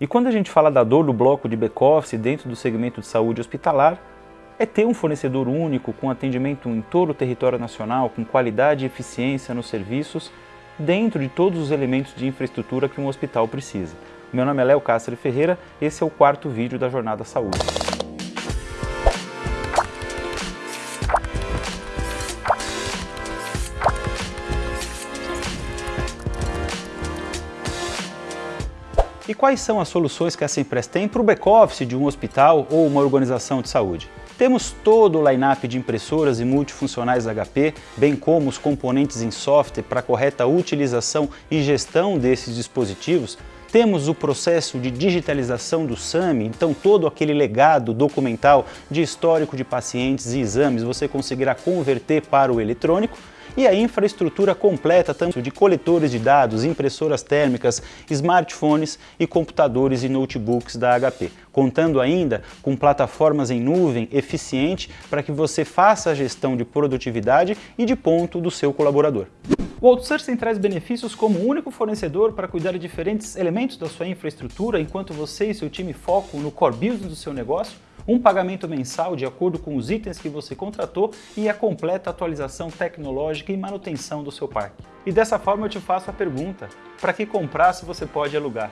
E quando a gente fala da dor do bloco de back-office dentro do segmento de saúde hospitalar, é ter um fornecedor único com atendimento em todo o território nacional, com qualidade e eficiência nos serviços, dentro de todos os elementos de infraestrutura que um hospital precisa. Meu nome é Léo Castro Ferreira, esse é o quarto vídeo da Jornada Saúde. E quais são as soluções que essa empresa tem para o back-office de um hospital ou uma organização de saúde? Temos todo o line-up de impressoras e multifuncionais HP, bem como os componentes em software para correta utilização e gestão desses dispositivos. Temos o processo de digitalização do SAMI, então todo aquele legado documental de histórico de pacientes e exames você conseguirá converter para o eletrônico e a infraestrutura completa tanto de coletores de dados, impressoras térmicas, smartphones e computadores e notebooks da HP, contando ainda com plataformas em nuvem eficiente para que você faça a gestão de produtividade e de ponto do seu colaborador. O outsourcing traz benefícios como único fornecedor para cuidar de diferentes elementos da sua infraestrutura enquanto você e seu time focam no core business do seu negócio, um pagamento mensal de acordo com os itens que você contratou e a completa atualização tecnológica e manutenção do seu parque. E dessa forma eu te faço a pergunta, para que comprar se você pode alugar?